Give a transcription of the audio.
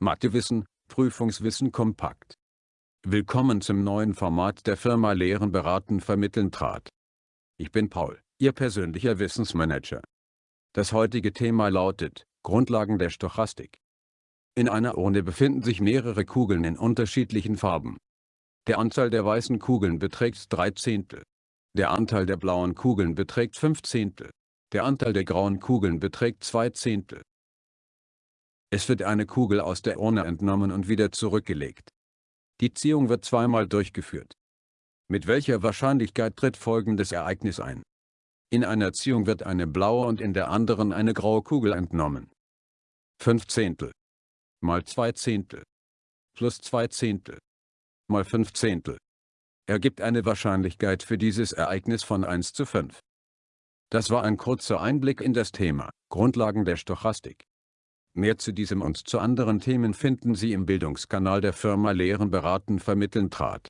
Mathewissen, Prüfungswissen kompakt. Willkommen zum neuen Format der Firma Lehren beraten vermitteln trat. Ich bin Paul, Ihr persönlicher Wissensmanager. Das heutige Thema lautet, Grundlagen der Stochastik. In einer Urne befinden sich mehrere Kugeln in unterschiedlichen Farben. Der Anteil der weißen Kugeln beträgt 3 Zehntel. Der Anteil der blauen Kugeln beträgt 5 Zehntel. Der Anteil der grauen Kugeln beträgt 2 Zehntel. Es wird eine Kugel aus der Urne entnommen und wieder zurückgelegt. Die Ziehung wird zweimal durchgeführt. Mit welcher Wahrscheinlichkeit tritt folgendes Ereignis ein? In einer Ziehung wird eine blaue und in der anderen eine graue Kugel entnommen. 5 Zehntel mal 2 Zehntel plus 2 Zehntel mal 5 Zehntel ergibt eine Wahrscheinlichkeit für dieses Ereignis von 1 zu 5. Das war ein kurzer Einblick in das Thema, Grundlagen der Stochastik. Mehr zu diesem und zu anderen Themen finden Sie im Bildungskanal der Firma Lehren beraten vermitteln trat.